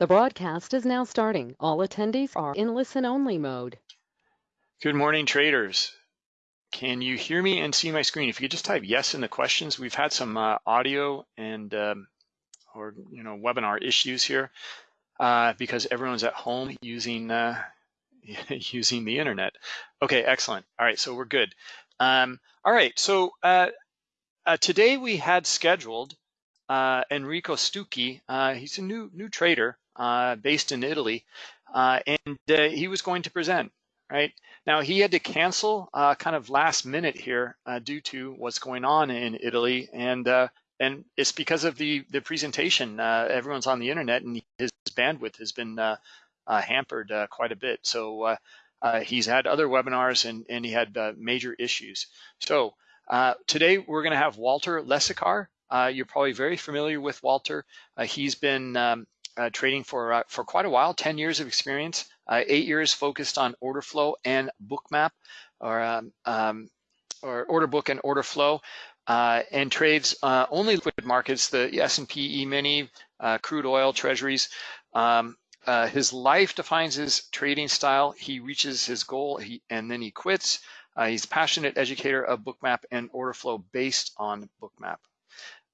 The broadcast is now starting. All attendees are in listen-only mode. Good morning, traders. Can you hear me and see my screen? If you could just type yes in the questions. We've had some uh, audio and um, or you know webinar issues here uh, because everyone's at home using uh, using the internet. Okay, excellent. All right, so we're good. Um, all right, so uh, uh, today we had scheduled uh, Enrico Stucchi. he's a new new trader Uh, based in Italy, uh, and uh, he was going to present. Right now, he had to cancel uh, kind of last minute here uh, due to what's going on in Italy, and uh, and it's because of the the presentation. Uh, everyone's on the internet, and his bandwidth has been hampered quite a bit. So he's had other webinars, and and he had major issues. So today we're going to have Walter Lesicar. you're probably very familiar with Walter. he's been um, uh, trading for uh, for quite a while, 10 years of experience, uh, eight years focused on order flow and bookmap, or um, um, or order book and order flow, uh, and trades uh, only liquid markets, the S&P E-mini, uh, crude oil, treasuries. Um, his life defines his trading style. He reaches his goal, he, and then he quits. he's passionate educator of bookmap and order flow based on bookmap.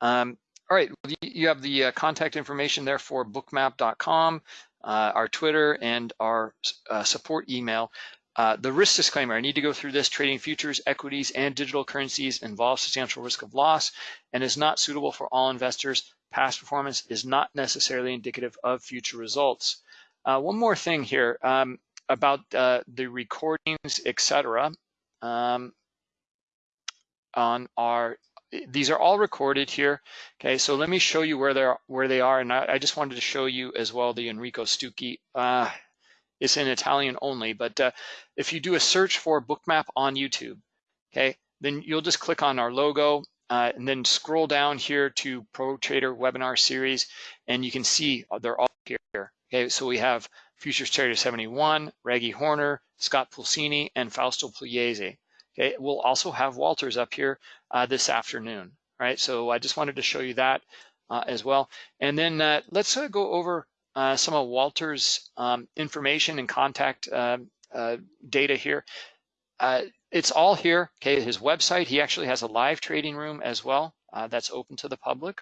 Um, all right, you have the uh, contact information there for bookmap.com, uh, our Twitter, and our uh, support email. Uh, the risk disclaimer, I need to go through this. Trading futures, equities, and digital currencies involves substantial risk of loss and is not suitable for all investors. Past performance is not necessarily indicative of future results. Uh, one more thing here um, about uh, the recordings, etc. Um, on our these are all recorded here. Okay, so let me show you where they're where they are, and I, I just wanted to show you as well the Enrico Stucchi. Uh, it's in Italian only, but uh, if you do a search for Bookmap on YouTube, okay, then you'll just click on our logo uh, and then scroll down here to Pro Trader Webinar Series, and you can see they're all here. Okay, so we have Futures Trader 71, Reggie Horner, Scott Pulcini, and Fausto Pugliese. Okay, we'll also have Walters up here uh, this afternoon, right? So I just wanted to show you that uh, as well. And then uh, let's uh, go over uh, some of Walter's um, information and contact um, uh, data here. it's all here, okay, his website. He actually has a live trading room as well that's open to the public.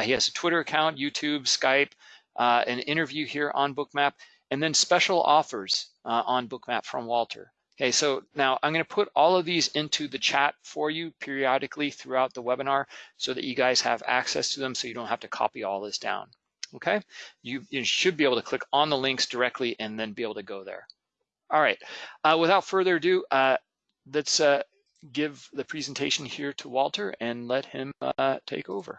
he has a Twitter account, YouTube, Skype, an interview here on Bookmap, and then special offers on Bookmap from Walter. Okay, so now I'm going to put all of these into the chat for you periodically throughout the webinar so that you guys have access to them so you don't have to copy all this down. Okay, you, you should be able to click on the links directly and then be able to go there. All right, uh, without further ado, uh, let's uh, give the presentation here to Walter and let him uh, take over.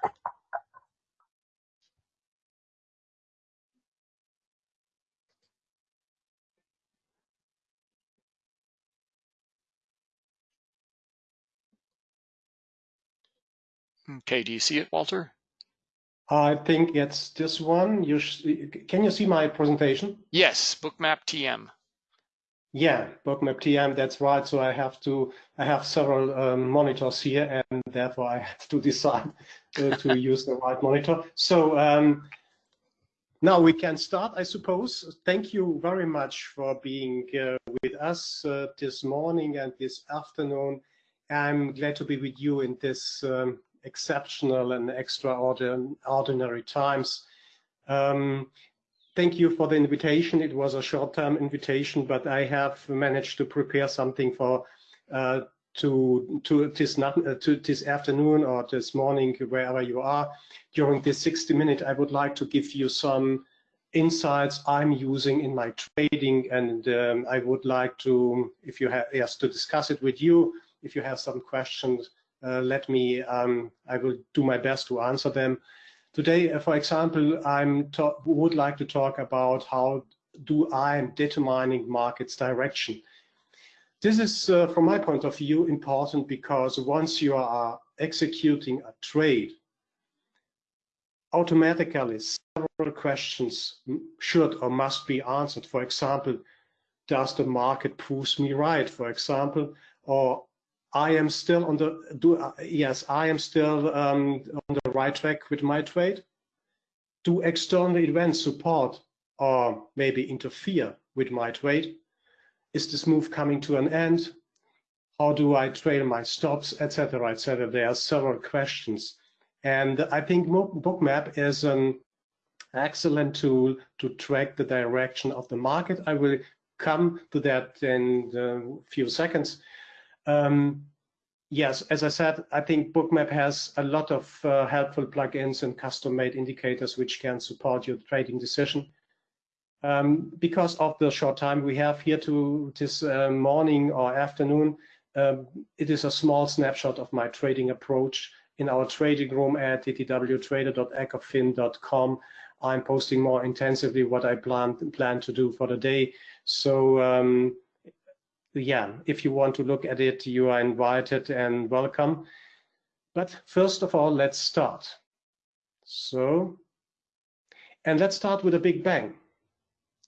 Okay, do you see it, Walter? I think it's this one. You can you see my presentation? Yes, Bookmap TM. Yeah, Bookmap TM. That's right. So I have to. I have several um, monitors here, and therefore I have to decide uh, to use the right monitor. So um, now we can start, I suppose. Thank you very much for being uh, with us uh, this morning and this afternoon. I'm glad to be with you in this um, exceptional and extraordinary times. Um, thank you for the invitation. It was a short-term invitation, but I have managed to prepare something for uh, to to this uh, to this afternoon or this morning, wherever you are. During this 60 minutes, I would like to give you some insights I'm using in my trading, and um, I would like to, if you have, yes, to discuss it with you. If you have some questions, let me, um, I will do my best to answer them. Today, uh, for example, I would like to talk about how do I am determining markets direction. This is, uh, from my point of view, important because once you are executing a trade, automatically several questions should or must be answered. For example, does the market prove me right, for example, or I am still on the do uh, yes I am still um, on the right track with my trade. do external events support or maybe interfere with my trade? Is this move coming to an end? How do I trail my stops, etc., etc.? There are several questions. And I think Bookmap is an excellent tool to track the direction of the market. I will come to that in a few seconds. Um, yes, as I said, I think Bookmap has a lot of uh, helpful plugins and custom-made indicators which can support your trading decision. Um, because of the short time we have here to this uh, morning or afternoon, um, it is a small snapshot of my trading approach in our trading room at ttwtrader.ecofin.com. I'm posting more intensively what I plan plan to do for the day. So um, yeah, if you want to look at it, you are invited and welcome. But first of all, let's start. So, and let's start with a big bang.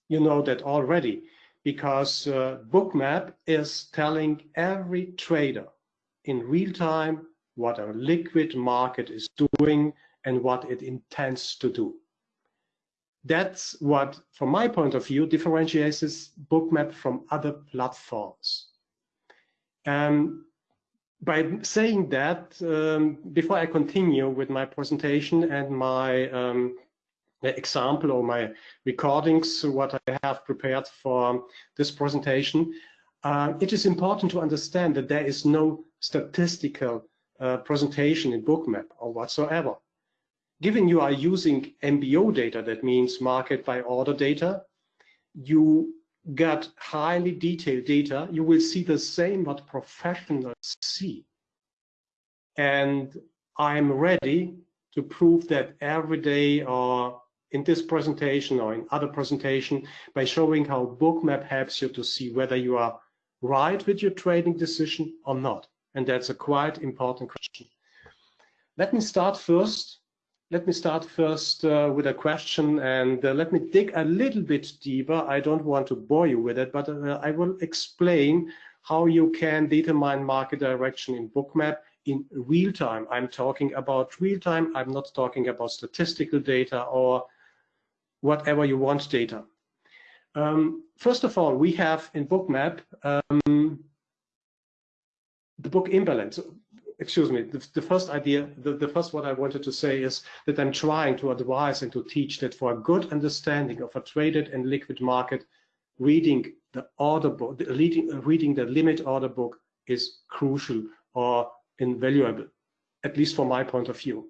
You know that already because uh, Bookmap is telling every trader in real time what a liquid market is doing and what it intends to do. That's what, from my point of view, differentiates bookmap from other platforms. Um, by saying that, um, before I continue with my presentation and my um, example or my recordings, what I have prepared for this presentation, uh, it is important to understand that there is no statistical uh, presentation in Bookmap or whatsoever. Given you are using MBO data, that means market by order data, you get highly detailed data, you will see the same what professionals see. And I'm ready to prove that every day or in this presentation or in other presentation by showing how Bookmap helps you to see whether you are right with your trading decision or not. And that's a quite important question. Let me start first let me start first uh, with a question and uh, let me dig a little bit deeper. I don't want to bore you with it, but uh, I will explain how you can determine market direction in Bookmap in real time. I'm talking about real time. I'm not talking about statistical data or whatever you want data. Um, first of all, we have in Bookmap um, the book imbalance excuse me, the, the first idea, the, the, first what I wanted to say is that I'm trying to advise and to teach that for a good understanding of a traded and liquid market, reading the order book, reading, reading the limit order book is crucial or invaluable, at least from my point of view.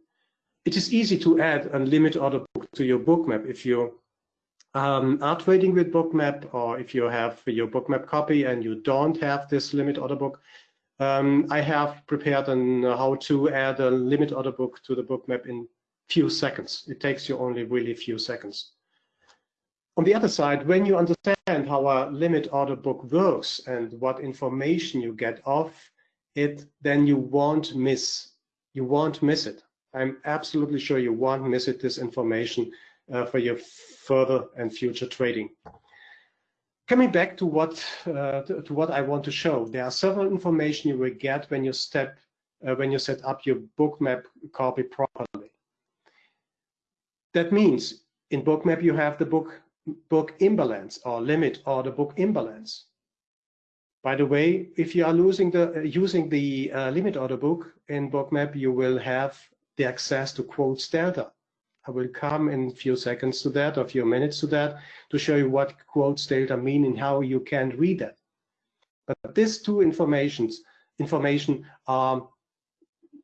It is easy to add a limit order book to your bookmap if you um, are trading with bookmap or if you have your bookmap copy and you don't have this limit order book, um, I have prepared on how to add a limit order book to the book map in few seconds. It takes you only really few seconds. On the other side, when you understand how a limit order book works and what information you get off it, then you won't miss you won't miss it. I'm absolutely sure you won't miss it, this information uh, for your further and future trading. Coming back to what uh, to, to, what I want to show, there are several information you will get when you step uh, when you set up your bookmap copy properly. That means in bookmap you have the book book imbalance or limit or the book imbalance. By the way, if you are losing the uh, using the uh, limit order book in bookmap, you will have the access to quotes delta. I will come in a few seconds to that, or a few minutes to that, to show you what quotes delta mean and how you can read that. But these two informations, information are,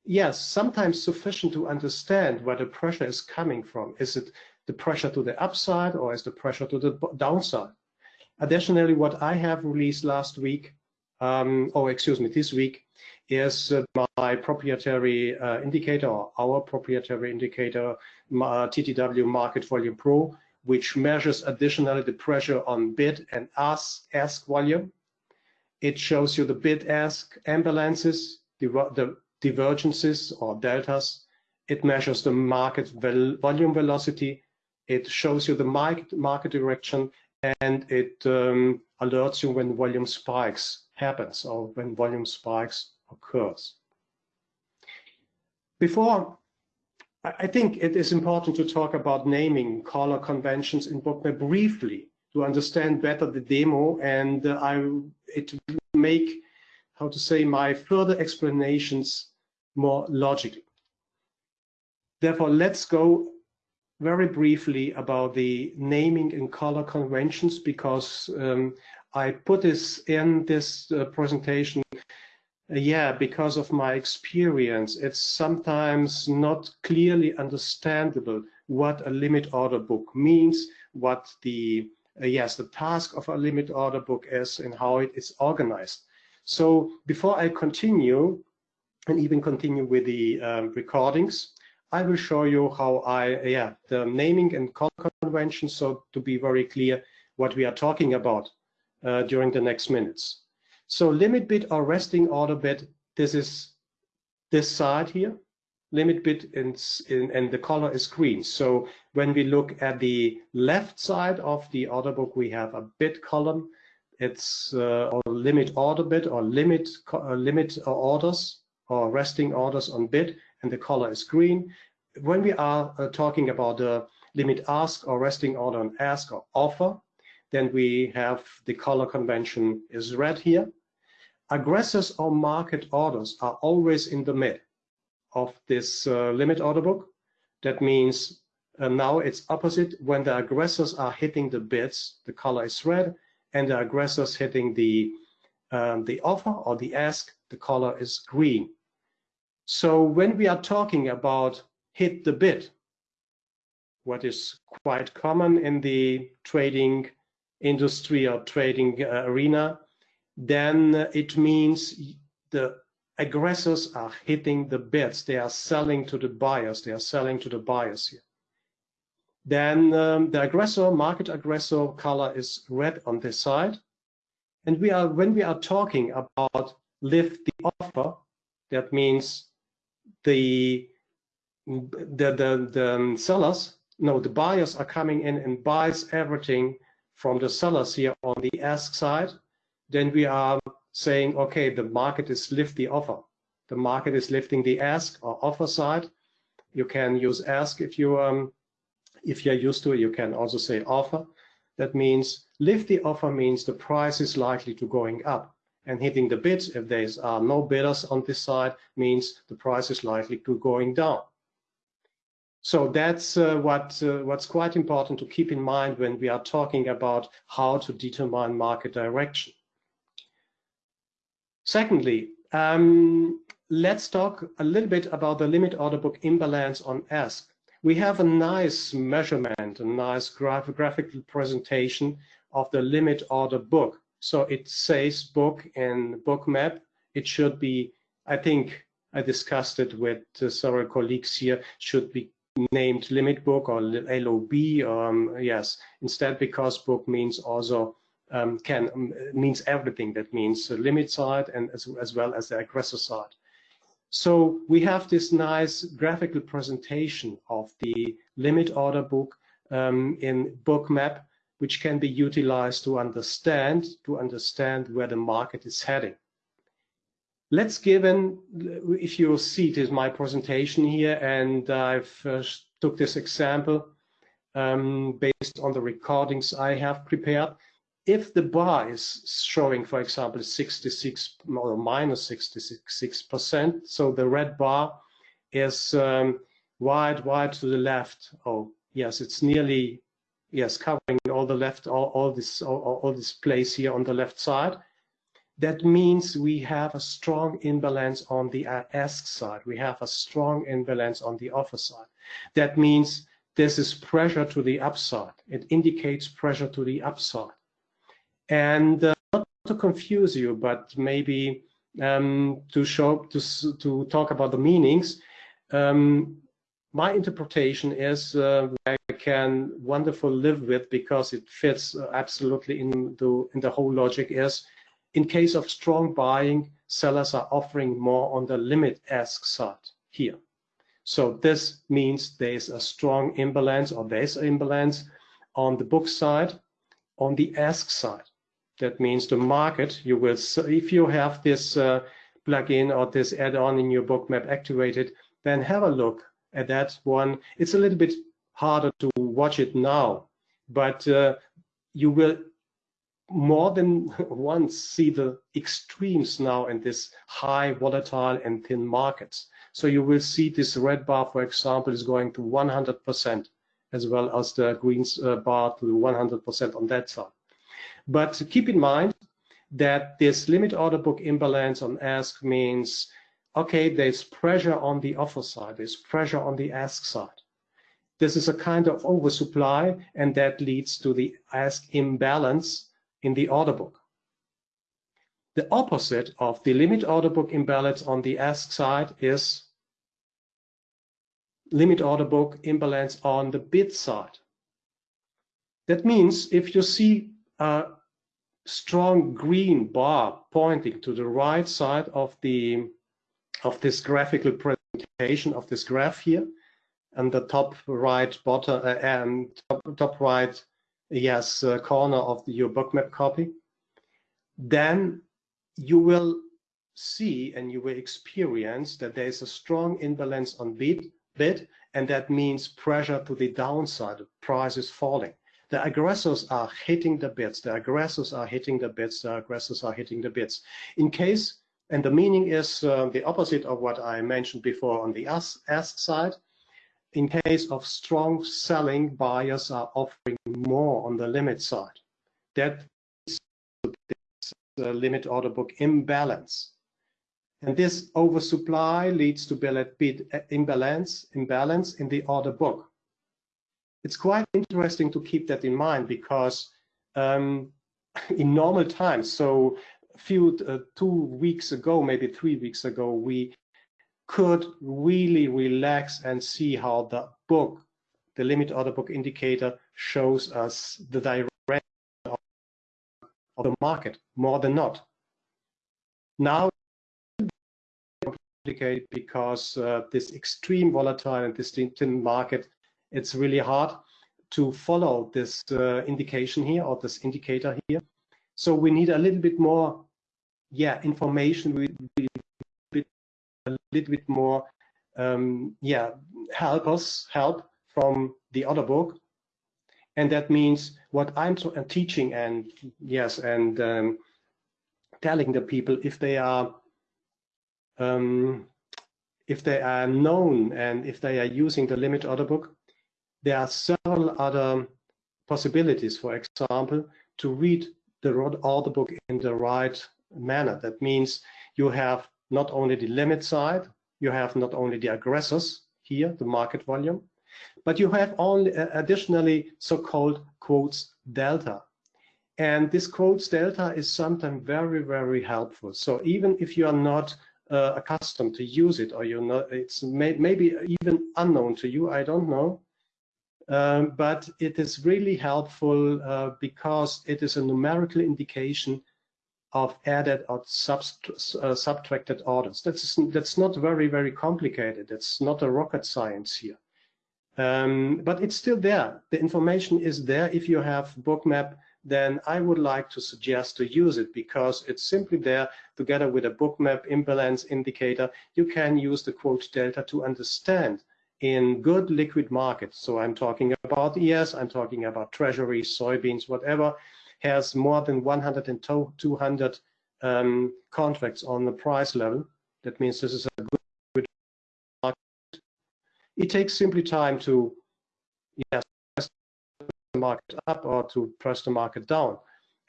yes, sometimes sufficient to understand where the pressure is coming from. Is it the pressure to the upside or is the pressure to the downside? Additionally, what I have released last week, um, or excuse me, this week, is uh, my proprietary uh, indicator or our proprietary indicator, TTW Market Volume Pro, which measures additionally the pressure on bid and ask, ask volume. It shows you the bid-ask imbalances, the, the divergences or deltas. It measures the market volume velocity. It shows you the market, market direction and it um, alerts you when volume spikes happens or when volume spikes occurs. Before I think it is important to talk about naming color conventions in bookmap briefly to understand better the demo and uh, I it make how to say my further explanations more logical. Therefore, let's go very briefly about the naming and color conventions because um, I put this in this uh, presentation yeah, because of my experience, it's sometimes not clearly understandable what a limit order book means, what the uh, yes, the task of a limit order book is and how it is organized. So before I continue and even continue with the um, recordings, I will show you how I, uh, yeah, the naming and convention. So to be very clear what we are talking about uh, during the next minutes. So limit bid or resting order bid, this is this side here. Limit in, in, and the color is green. So when we look at the left side of the order book, we have a bid column. It's uh, or limit order bid or limit uh, limit orders or resting orders on bid, and the color is green. When we are uh, talking about the limit ask or resting order on ask or offer, then we have the color convention is red here. Aggressors or market orders are always in the mid of this uh, limit order book. That means uh, now it's opposite. When the aggressors are hitting the bids, the color is red, and the aggressors hitting the um, the offer or the ask, the color is green. So when we are talking about hit the bid, what is quite common in the trading industry or trading uh, arena, then it means the aggressors are hitting the bids. They are selling to the buyers. They are selling to the buyers here. Then um, the aggressor, market aggressor color is red on this side. And we are when we are talking about lift the offer, that means the the the, the sellers, no, the buyers are coming in and buys everything from the sellers here on the ask side, then we are saying, okay, the market is lift the offer. The market is lifting the ask or offer side. You can use ask if you um, if you're used to it. You can also say offer. That means lift the offer means the price is likely to going up and hitting the bids if there are no bidders on this side means the price is likely to going down. So that's uh, what uh, what's quite important to keep in mind when we are talking about how to determine market direction. Secondly, um, let's talk a little bit about the limit order book imbalance on ask. We have a nice measurement, a nice graph graphical presentation of the limit order book. So it says book in bookmap. It should be, I think I discussed it with uh, several colleagues here, should be named limit book or LOB. Um, yes, instead because book means also um, can means everything. That means the limit side and as, as well as the aggressor side. So we have this nice graphical presentation of the limit order book um, in bookmap, which can be utilized to understand to understand where the market is heading. Let's give an, if you see it is my presentation here, and I've uh, took this example um, based on the recordings I have prepared. If the bar is showing, for example, 66 or minus 66%, so the red bar is um, wide, wide to the left. Oh, yes, it's nearly, yes, covering all the left, all, all this, all, all this place here on the left side that means we have a strong imbalance on the ask side. We have a strong imbalance on the offer side. That means this is pressure to the upside. It indicates pressure to the upside. And uh, not to confuse you, but maybe um, to show to to talk about the meanings. Um, my interpretation is uh, I can wonderful live with because it fits uh, absolutely in the in the whole logic is in case of strong buying, sellers are offering more on the limit ask side here. So this means there's a strong imbalance or there's an imbalance on the book side, on the ask side. That means the market, you will, if you have this uh, plugin or this add-on in your bookmap activated, then have a look at that one. It's a little bit harder to watch it now, but uh, you will more than once see the extremes now in this high volatile and thin markets. So you will see this red bar, for example, is going to 100% as well as the green uh, bar to 100% on that side. But keep in mind that this limit order book imbalance on ask means, okay, there's pressure on the offer side, there's pressure on the ask side. This is a kind of oversupply, and that leads to the ask imbalance in the order book. The opposite of the limit order book imbalance on the ask side is limit order book imbalance on the bid side. That means if you see a strong green bar pointing to the right side of the of this graphical presentation of this graph here, and the top right bottom uh, and top, top right yes uh, corner of the, your bookmap copy, then you will see and you will experience that there is a strong imbalance on bid, bid and that means pressure to the downside, price is falling. The aggressors are hitting the bids, the aggressors are hitting the bids, the aggressors are hitting the bids. In case, and the meaning is uh, the opposite of what I mentioned before on the ask, ask side, in case of strong selling, buyers are offering more on the limit side. That is the limit order book imbalance. And this oversupply leads to bid imbalance, imbalance in the order book. It's quite interesting to keep that in mind because um, in normal times, so a few, uh, two weeks ago, maybe three weeks ago, we could really relax and see how the book, the limit order book indicator, shows us the direction of, the market more than not. Now, complicated because uh, this extreme volatile and distinct market, it's really hard to follow this uh, indication here or this indicator here. So we need a little bit more, yeah, information. We, we a little bit more, um, yeah, help us, help from the other book. And that means what I'm uh, teaching and yes, and um, telling the people if they are um, if they are known and if they are using the limit order book, there are several other possibilities. For example, to read the order book in the right manner. That means you have not only the limit side, you have not only the aggressors here, the market volume, but you have only uh, additionally so-called quotes delta. And this quotes delta is sometimes very, very helpful. So even if you are not uh, accustomed to use it or you're not, it's may, maybe even unknown to you, I don't know. Um, but it is really helpful uh, because it is a numerical indication of added or uh, subtracted orders. That's, that's not very, very complicated. It's not a rocket science here. Um, but it's still there. The information is there. If you have bookmap, then I would like to suggest to use it because it's simply there together with a bookmap imbalance indicator. You can use the quote delta to understand in good liquid markets. So I'm talking about ES, I'm talking about treasuries, soybeans, whatever has more than 100 and 200 um, contracts on the price level. That means this is a good market. It takes simply time to yes, press the market up or to press the market down.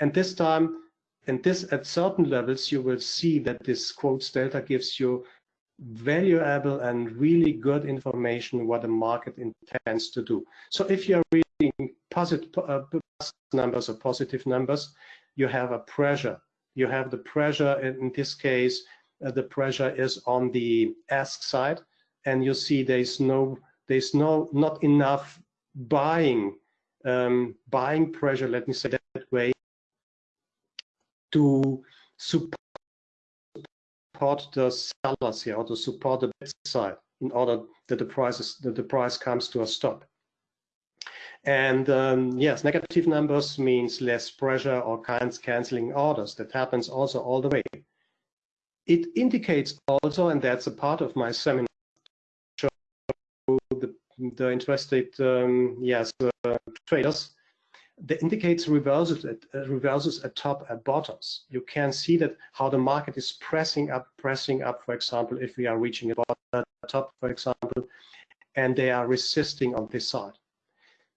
And this time, and this at certain levels, you will see that this quotes delta gives you valuable and really good information what the market intends to do. So if you're reading positive uh, numbers or positive numbers, you have a pressure. You have the pressure, in this case, uh, the pressure is on the ask side, and you see there's no, there's no, not enough buying, um, buying pressure, let me say that way, to support the sellers here or to support the side in order that the prices that the price comes to a stop. And um, yes, negative numbers means less pressure or kinds canceling orders. That happens also all the way. It indicates also, and that's a part of my seminar, show the interested um, yes uh, traders, the indicators reverses at uh, reverses at top and bottoms. You can see that how the market is pressing up, pressing up. For example, if we are reaching a top, for example, and they are resisting on this side.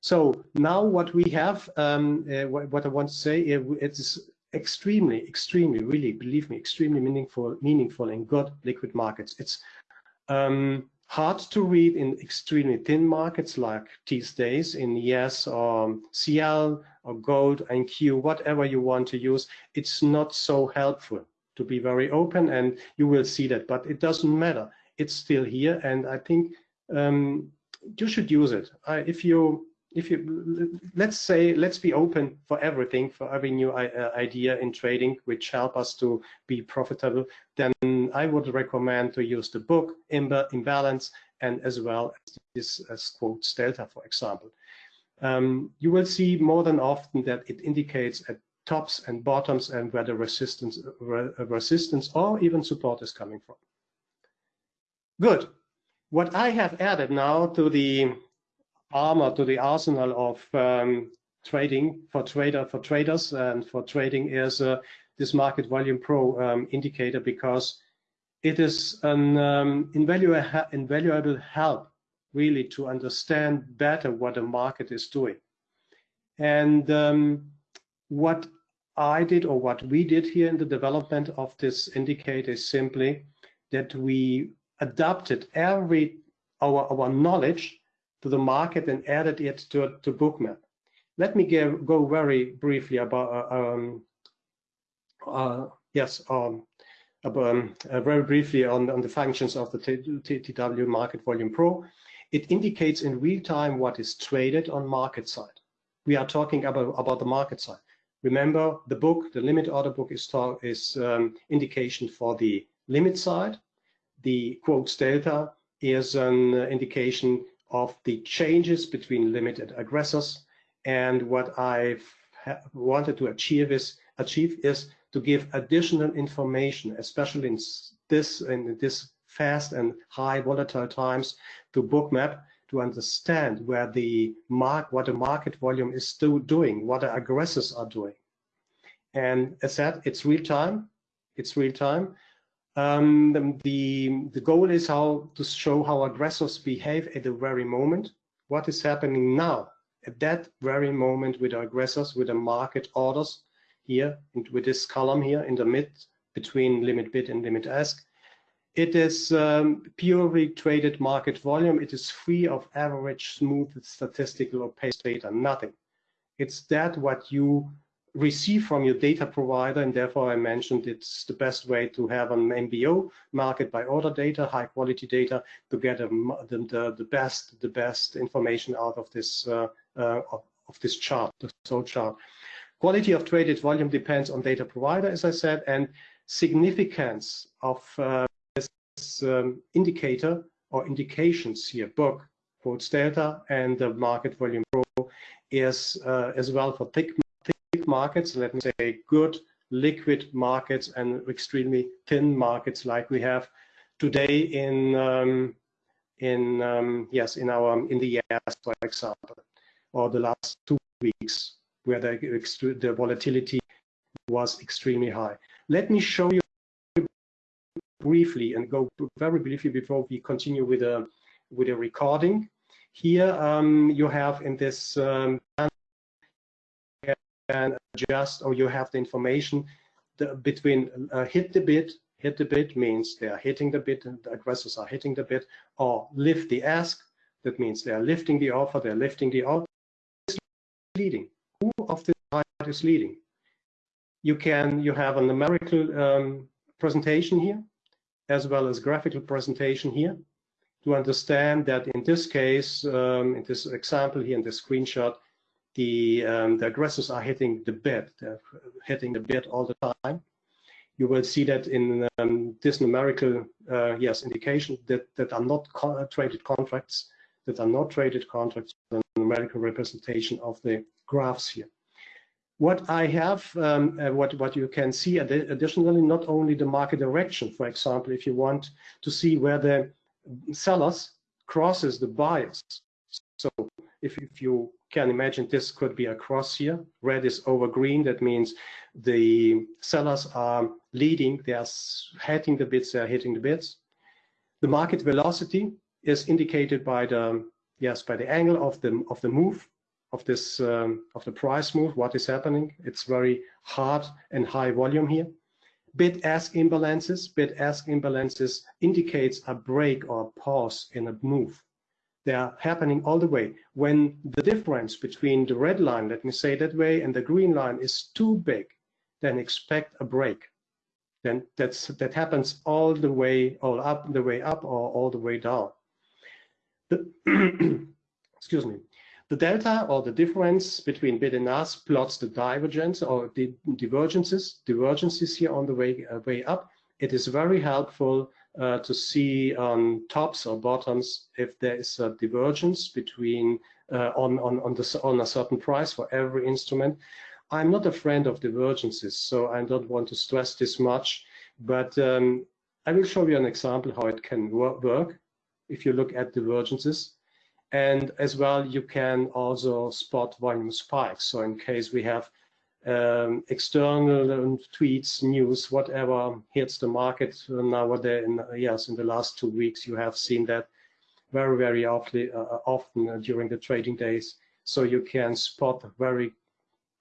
So now what we have, um, uh, what, what, I want to say, it, it's extremely, extremely, really, believe me, extremely meaningful, meaningful in good liquid markets. It's um, hard to read in extremely thin markets like these days in ES or CL or gold and Q, whatever you want to use. It's not so helpful to be very open and you will see that, but it doesn't matter. It's still here and I think um, you should use it. Uh, if you if you let's say let's be open for everything for every new uh, idea in trading which help us to be profitable then i would recommend to use the book imbalance and as well as this as quotes delta for example. Um, you will see more than often that it indicates at tops and bottoms and where the resistance re resistance or even support is coming from. Good. What i have added now to the armor to the arsenal of um, trading for trader for traders. And for trading is uh, this market volume pro um, indicator because it is an um, invaluable, invaluable help really to understand better what the market is doing. And um, what I did or what we did here in the development of this indicator is simply that we adapted every our, our knowledge to the market and added it to, to bookmap. Let me give, go very briefly about, uh, um, uh, yes, um, about, um, uh, very briefly on, on the functions of the TW Market Volume Pro. It indicates in real time what is traded on market side. We are talking about, about the market side. Remember, the book, the limit order book is, is um, indication for the limit side. The quotes delta is an indication of the changes between limited aggressors. And what I've wanted to achieve is, achieve is to give additional information, especially in this in this fast and high volatile times, to bookmap to understand where the mark, what the market volume is still doing, what the aggressors are doing. And as said, it's real time. It's real time. Um, the, the goal is how to show how aggressors behave at the very moment. What is happening now at that very moment with aggressors, with the market orders here, and with this column here in the mid between limit bid and limit ask. It is um, purely traded market volume. It is free of average, smooth, statistical or paste data, nothing. It's that what you receive from your data provider, and therefore I mentioned it's the best way to have an MBO, market by order data, high quality data, to get a, the, the, best the best information out of this uh, uh, of, of, this chart, the so chart. Quality of traded volume depends on data provider, as I said, and significance of uh, this um, indicator or indications here, book, quotes delta, and the market volume pro is uh, as well for thick markets, let me say good liquid markets and extremely thin markets like we have today in um, in um, yes in our in the years for example or the last two weeks where the, the volatility was extremely high. Let me show you briefly and go very briefly before we continue with a with a recording. Here um, you have in this um, can adjust or you have the information the, between uh, hit the bid, hit the bid means they are hitting the bid, the aggressors are hitting the bid, or lift the ask, that means they are lifting the offer, they're lifting the offer. Leading. Who of the side is leading? You can, you have a numerical um, presentation here, as well as graphical presentation here, to understand that in this case, um, in this example here in this screenshot, the, um, the aggressors are hitting the bed. they're hitting the bed all the time. You will see that in um, this numerical, uh, yes, indication that, that are not traded contracts, that are not traded contracts, the numerical representation of the graphs here. What I have, um, uh, what, what you can see ad additionally, not only the market direction, for example, if you want to see where the sellers crosses the buyers, So if, if you can imagine, this could be a cross here. Red is over green. That means the sellers are leading. They are hitting the bids. They are hitting the bids. The market velocity is indicated by the yes by the angle of the of the move of this um, of the price move. What is happening? It's very hard and high volume here. Bid-ask imbalances. Bid-ask imbalances indicates a break or a pause in a move. They are happening all the way. When the difference between the red line, let me say that way, and the green line is too big, then expect a break. Then that's that happens all the way all up the way up or all the way down. The excuse me. The delta or the difference between bid and ask plots the divergence or the divergences divergences here on the way uh, way up. It is very helpful uh, to see on tops or bottoms if there is a divergence between uh, on on on the on a certain price for every instrument I'm not a friend of divergences, so I don't want to stress this much, but um, I will show you an example how it can work if you look at divergences. And as well, you can also spot volume spikes. So in case we have um, external tweets, news, whatever hits the market nowadays, in, yes, in the last two weeks, you have seen that very, very often, uh, often during the trading days. So you can spot very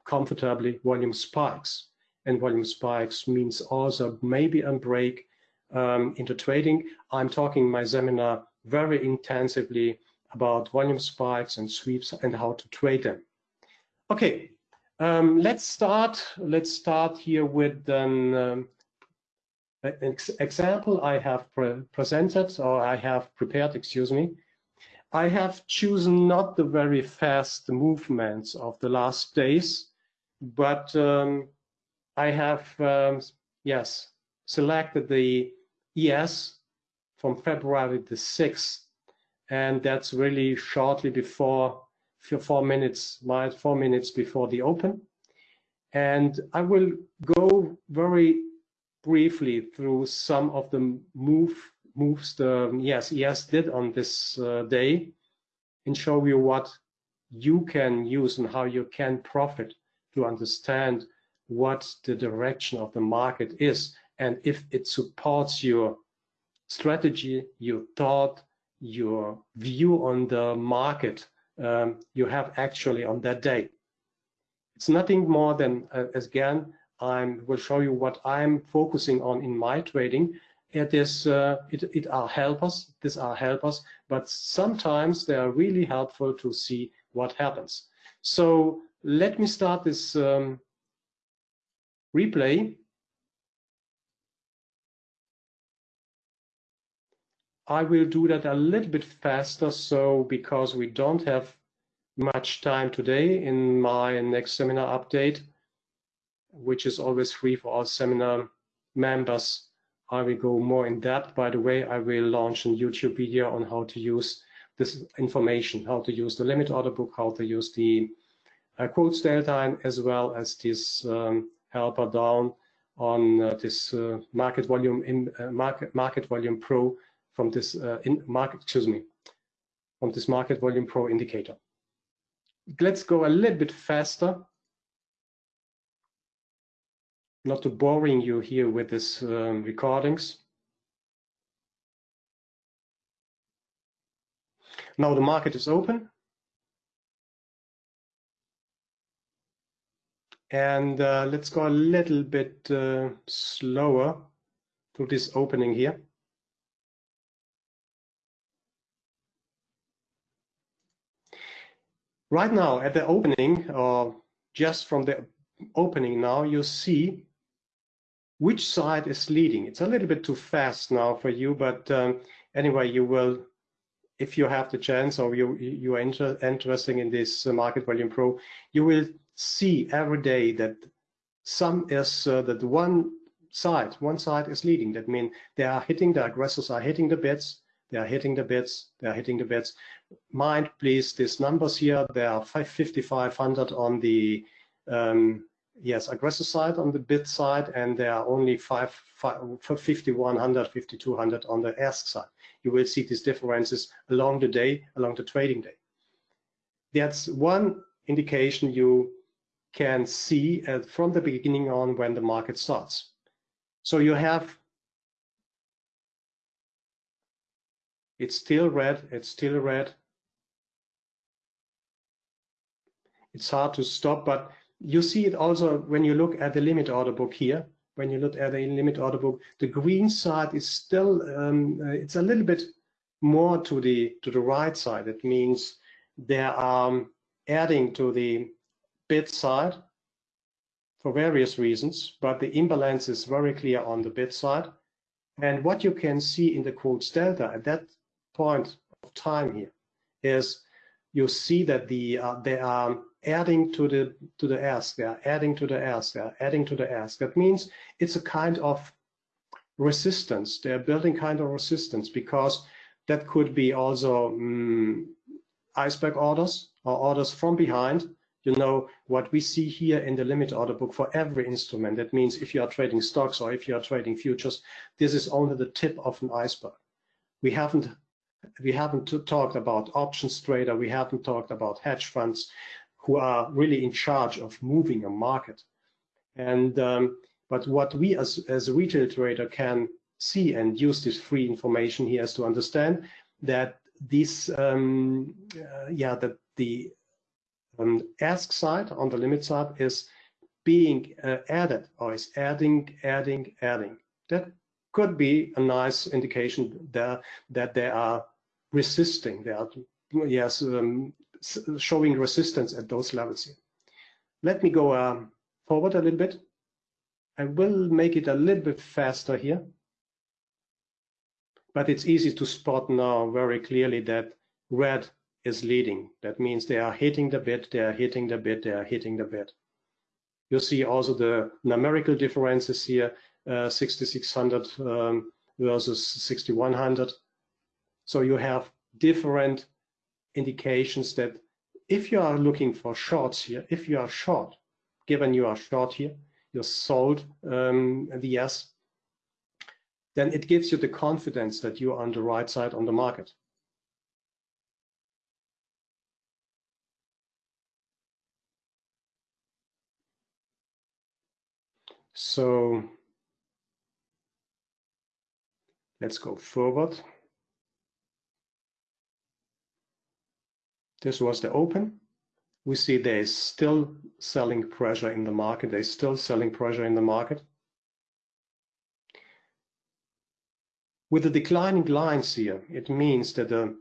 comfortably volume spikes. And volume spikes means also maybe a break um, into trading. I'm talking my seminar very intensively about volume spikes and sweeps and how to trade them. Okay, um, let's start. Let's start here with an, um, an ex example I have pre presented or I have prepared. Excuse me. I have chosen not the very fast movements of the last days, but um, I have, um, yes, selected the ES from February the 6th, and that's really shortly before, four minutes, four minutes before the open. And I will go very briefly through some of the move moves the yes ES did on this uh, day and show you what you can use and how you can profit to understand what the direction of the market is and if it supports your strategy, your thought, your view on the market um, you have actually on that day. It's nothing more than, uh, again, I will show you what I'm focusing on in my trading. It is, uh, it, it are helpers, these are helpers, but sometimes they are really helpful to see what happens. So let me start this um, replay. I will do that a little bit faster, so because we don't have much time today in my next seminar update, which is always free for all seminar members, I will go more in depth. By the way, I will launch a YouTube video on how to use this information, how to use the limit order book, how to use the uh, quotes delta as well as this um, helper down on uh, this uh, market volume in uh, market market volume pro from this uh, market excuse me from this market volume pro indicator. Let's go a little bit faster. Not to boring you here with this um, recordings. Now the market is open. And uh, let's go a little bit uh, slower to this opening here. Right now at the opening, or just from the opening now, you see which side is leading. It's a little bit too fast now for you, but um, anyway, you will, if you have the chance or you you are inter interested in this uh, Market Volume Pro, you will see every day that some is uh, that one side, one side is leading. That means they are hitting, the aggressors are hitting the bids, they are hitting the bids, they are hitting the bids. Mind, please, these numbers here, there are 5,500 on the um, yes aggressor side on the bid side, and there are only 5, 5 5,100, 5,200 on the ask side. You will see these differences along the day, along the trading day. that's one indication you can see from the beginning on when the market starts. So you have, it's still red, it's still red. It's hard to stop, but you see it also when you look at the limit order book here. When you look at the limit order book, the green side is still, um, uh, it's a little bit more to the to the right side. It means they are adding to the bid side for various reasons, but the imbalance is very clear on the bid side. And what you can see in the quotes delta at that point of time here is you see that the uh, they are adding to the to the ask, they are adding to the ask, they are adding to the ask. That means it's a kind of resistance. They are building kind of resistance because that could be also um, iceberg orders or orders from behind. You know, what we see here in the limit order book for every instrument, that means if you are trading stocks or if you are trading futures, this is only the tip of an iceberg. We haven't we haven't talked about options trader, we haven't talked about hedge funds who are really in charge of moving a market. And um, but what we as, as a retail trader can see and use this free information here is to understand that this, um, uh, yeah, that the um, ask side on the limit side is being uh, added or is adding, adding, adding. That could be a nice indication there that there are resisting. They are, yes, um, showing resistance at those levels here. Let me go um, forward a little bit. I will make it a little bit faster here but it's easy to spot now very clearly that red is leading. That means they are hitting the bid, they are hitting the bid, they are hitting the bid. You see also the numerical differences here, uh, 6600 um, versus 6100. So you have different indications that if you are looking for shorts here, if you are short, given you are short here, you're sold um, the S, then it gives you the confidence that you're on the right side on the market. So let's go forward. This was the open. We see there is still selling pressure in the market. There's still selling pressure in the market. With the declining lines here, it means that the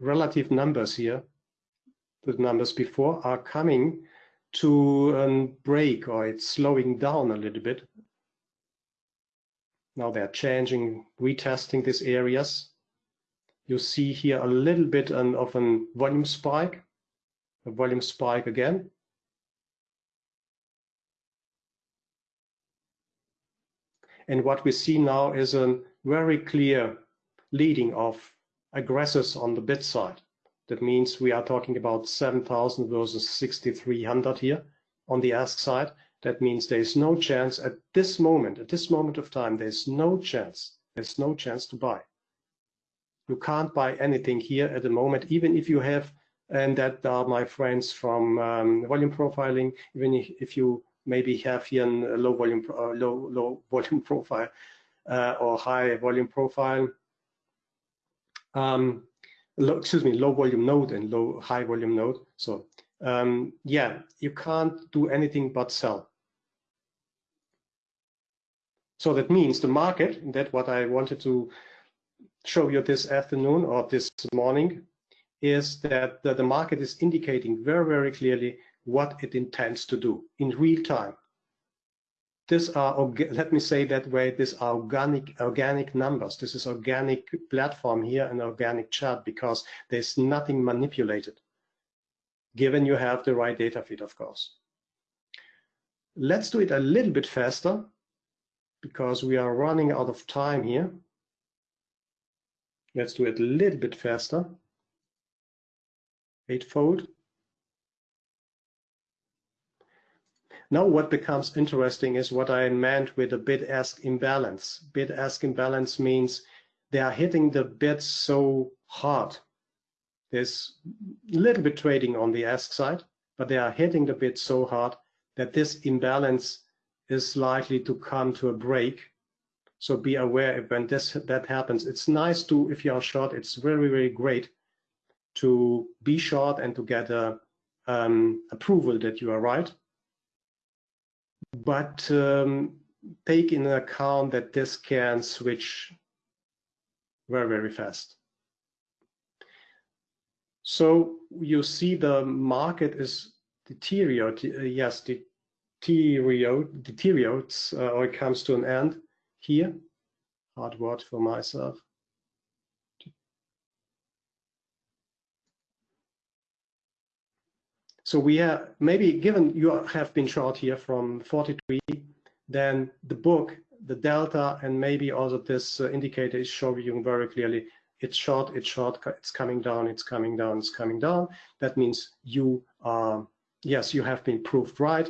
relative numbers here, the numbers before, are coming to a break or it's slowing down a little bit. Now they're changing, retesting these areas. You see here a little bit of a volume spike, a volume spike again. And what we see now is a very clear leading of aggressors on the bid side. That means we are talking about 7,000 versus 6,300 here on the ask side. That means there is no chance at this moment, at this moment of time, there's no chance, there's no chance to buy. You can't buy anything here at the moment, even if you have, and that are my friends from um, volume profiling, even if you maybe have here a low volume, uh, low, low volume profile, uh, or high volume profile. Um, low, excuse me, low volume node and low high volume node. So um, yeah, you can't do anything but sell. So that means the market, that what I wanted to show you this afternoon or this morning, is that the, the market is indicating very, very clearly what it intends to do in real time. This are let me say that way these are organic organic numbers. This is organic platform here and organic chart because there's nothing manipulated given you have the right data feed of course. Let's do it a little bit faster because we are running out of time here let's do it a little bit faster eightfold Now what becomes interesting is what I meant with a bid-ask imbalance. Bid-ask imbalance means they are hitting the bid so hard There's a little bit trading on the ask side, but they are hitting the bid so hard that this imbalance is likely to come to a break. So be aware when this that happens. It's nice to, if you are short, it's very, very great to be short and to get a um, approval that you are right. But um, take in account that this can switch very, very fast. So you see the market is deteriorate, yes, deteriorate, deteriorates uh, or it comes to an end here. Hard word for myself. So we have maybe given you have been short here from 43, then the book, the delta, and maybe also this uh, indicator is showing you very clearly it's short, it's short, it's coming down, it's coming down, it's coming down. That means you are, yes, you have been proved right.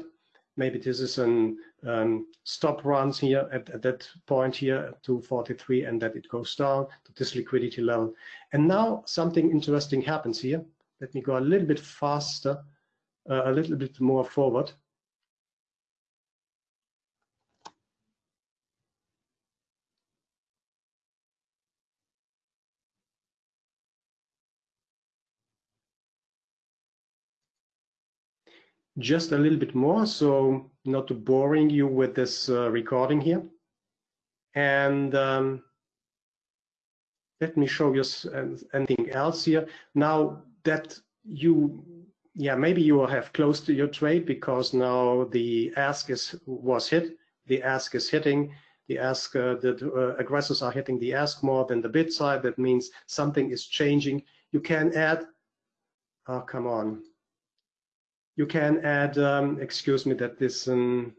Maybe this is an um, stop runs here at, at, that point here to 43 and that it goes down to this liquidity level. And now something interesting happens here. Let me go a little bit faster, uh, a little bit more forward. Just a little bit more, so not to boring you with this uh, recording here. And um, let me show you anything else here. Now that you, yeah, maybe you will have closed to your trade because now the ask is was hit. The ask is hitting. The ask, uh, the uh, aggressors are hitting the ask more than the bid side. That means something is changing. You can add, oh, come on, you can add, um, excuse me, that this, um,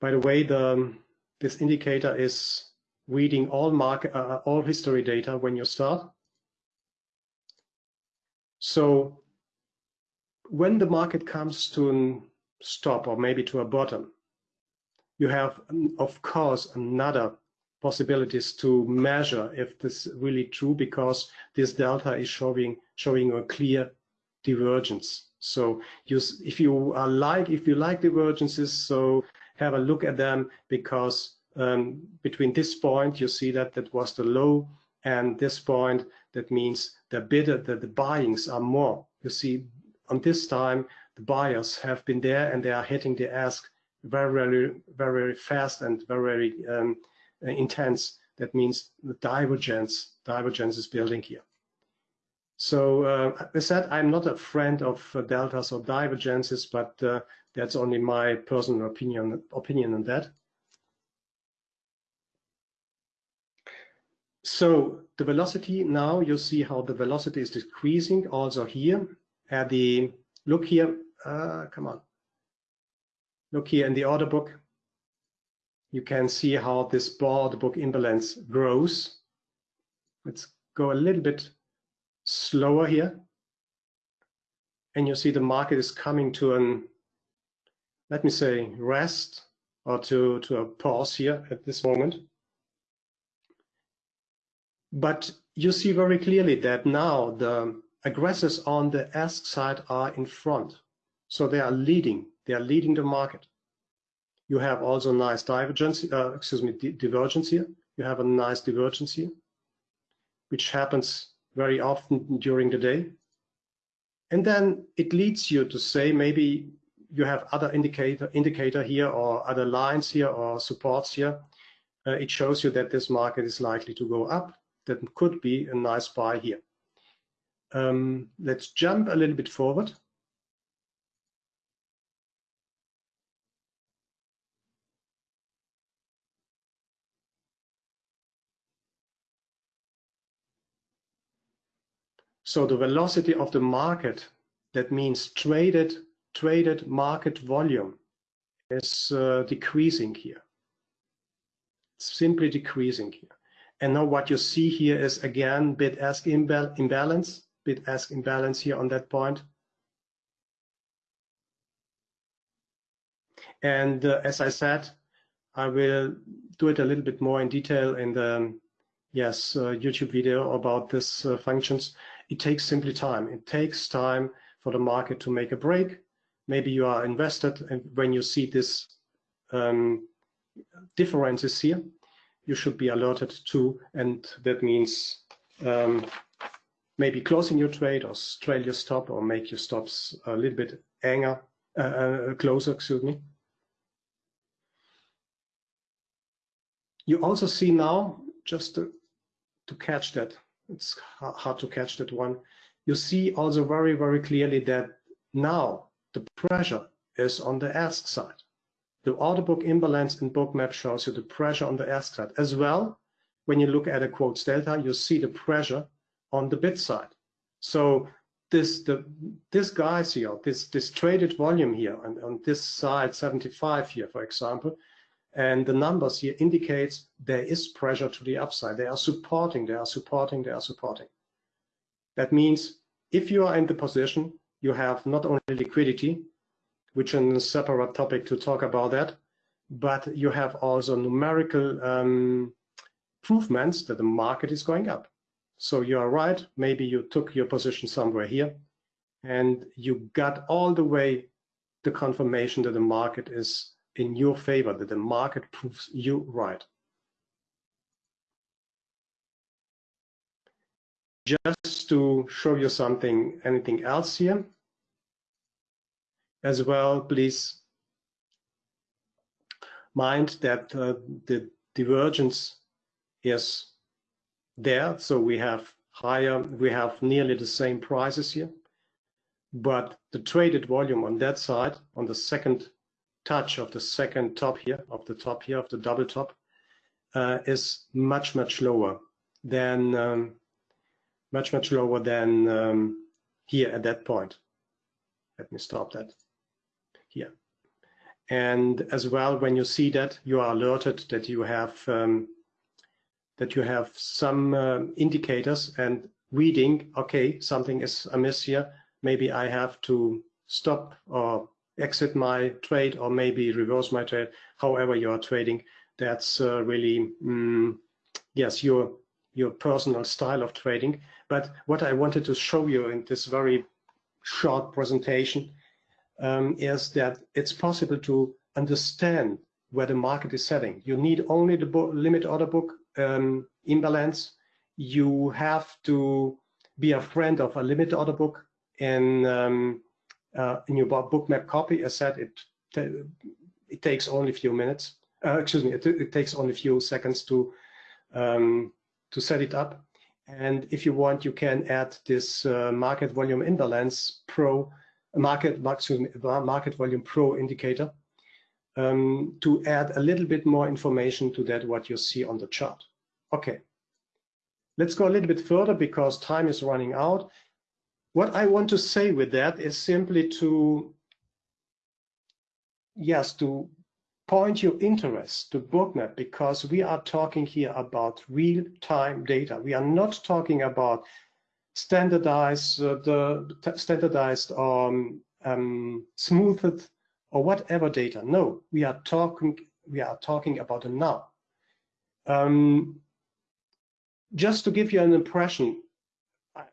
by the way, the this indicator is reading all market, uh, all history data when you start. So when the market comes to a stop or maybe to a bottom, you have, of course, another possibilities to measure if this is really true because this delta is showing showing a clear divergence. So you, if you are like if you like divergences, so have a look at them because um, between this point you see that that was the low and this point that means the bidder that the buyings are more. You see on this time the buyers have been there and they are hitting the ask very very very, very fast and very, very um, intense. That means the divergence, divergence is building here. So uh, as I said, I'm not a friend of uh, deltas or divergences, but uh, that's only my personal opinion, opinion on that. So the velocity now, you see how the velocity is decreasing also here. At the look here, uh, come on. Look here in the order book, you can see how this board book imbalance grows. Let's go a little bit slower here. And you see the market is coming to an, let me say, rest or to, to a pause here at this moment. But you see very clearly that now the aggressors on the ask side are in front. So they are leading, they are leading the market. You have also a nice divergence, uh, excuse me, divergence here. You have a nice divergence here, which happens very often during the day. And then it leads you to say maybe you have other indicator indicator here or other lines here or supports here. Uh, it shows you that this market is likely to go up. That could be a nice buy here. Um, let's jump a little bit forward. So the velocity of the market, that means traded, traded market volume is uh, decreasing here. It's simply decreasing here. And now what you see here is again bid-ask imbal imbalance, bid-ask imbalance here on that point. And uh, as I said, I will do it a little bit more in detail in the yes uh, YouTube video about this uh, functions. It takes simply time. It takes time for the market to make a break. Maybe you are invested, and when you see this um, differences here, you should be alerted to, and that means um, maybe closing your trade or trail your stop or make your stops a little bit anger, uh, uh, closer, excuse me. You also see now, just to, to catch that, it's hard to catch that one. You see also very, very clearly that now the pressure is on the ask side. The order book imbalance in bookmap shows you the pressure on the ask side. As well, when you look at a quotes delta, you see the pressure on the bid side. So this the this guys here, this this traded volume here, and on this side 75 here, for example, and the numbers here indicates there is pressure to the upside. They are supporting, they are supporting, they are supporting. That means if you are in the position, you have not only liquidity, which is a separate topic to talk about that, but you have also numerical um, improvements that the market is going up. So you are right, maybe you took your position somewhere here and you got all the way the confirmation that the market is in your favor, that the market proves you right. Just to show you something, anything else here as well, please mind that uh, the divergence is there. So we have higher, we have nearly the same prices here, but the traded volume on that side, on the second touch of the second top here, of the top here, of the double top, uh, is much, much lower than, um, much, much lower than um, here at that point. Let me stop that here. And as well, when you see that, you are alerted that you have um, that you have some uh, indicators and reading, okay, something is amiss here. Maybe I have to stop or exit my trade or maybe reverse my trade, however you are trading. That's uh, really, mm, yes, your, your personal style of trading. But what I wanted to show you in this very short presentation um, is that it's possible to understand where the market is setting. You need only the limit order book um, imbalance. You have to be a friend of a limit order book in um, uh, in your bookmap copy. As said, it it takes only a few minutes. Uh, excuse me, it, it, takes only a few seconds to um, to set it up. And if you want, you can add this uh, market volume imbalance pro market excuse me, market volume pro indicator um, to add a little bit more information to that what you see on the chart. Okay, let's go a little bit further because time is running out. What I want to say with that is simply to, yes, to point your interest to Bookmap because we are talking here about real-time data. We are not talking about standardized, uh, the standardized um, um, smoothed or whatever data. No, we are talking we are talking about a now. Um, just to give you an impression,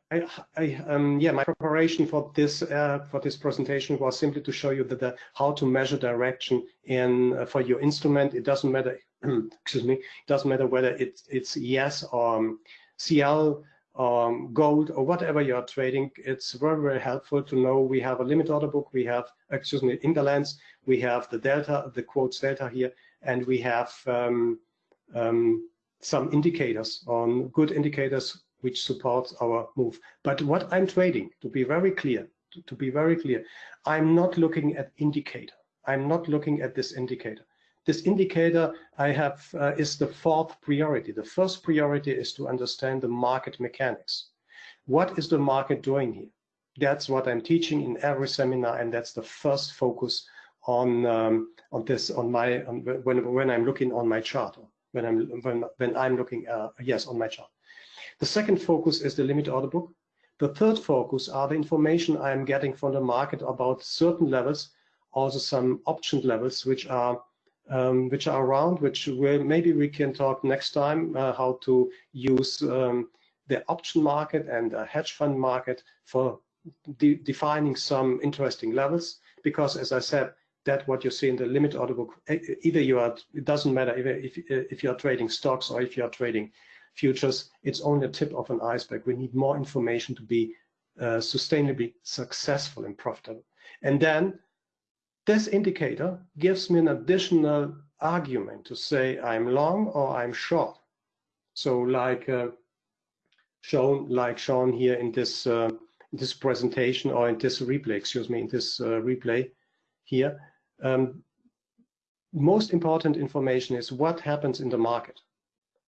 I, I, um, yeah, my preparation for this uh, for this presentation was simply to show you that the, how to measure direction in uh, for your instrument. It doesn't matter, excuse me, it doesn't matter whether it's it's ES or um, CL um, gold or whatever you are trading, it's very, very helpful to know we have a limit order book, we have, excuse me, imbalance, we have the delta, the quotes delta here, and we have um, um, some indicators on good indicators which supports our move. But what I'm trading, to be very clear, to, to be very clear, I'm not looking at indicator. I'm not looking at this indicator. This indicator I have uh, is the fourth priority. The first priority is to understand the market mechanics. What is the market doing here? That's what I'm teaching in every seminar, and that's the first focus on um, on this on my on, when when I'm looking on my chart when I'm when when I'm looking uh, yes on my chart. The second focus is the limit order book. The third focus are the information I'm getting from the market about certain levels, also some option levels, which are um, which are around, which will, maybe we can talk next time uh, how to use um, the option market and the hedge fund market for de defining some interesting levels. Because as I said, that what you see in the limit order book, either you are, it doesn't matter if, if, if you are trading stocks or if you are trading futures, it's only a tip of an iceberg. We need more information to be uh, sustainably successful and profitable. And then this indicator gives me an additional argument to say I'm long or I'm short. So like uh, shown, like shown here in this uh, in this presentation or in this replay, excuse me, in this uh, replay here. Um, most important information is what happens in the market.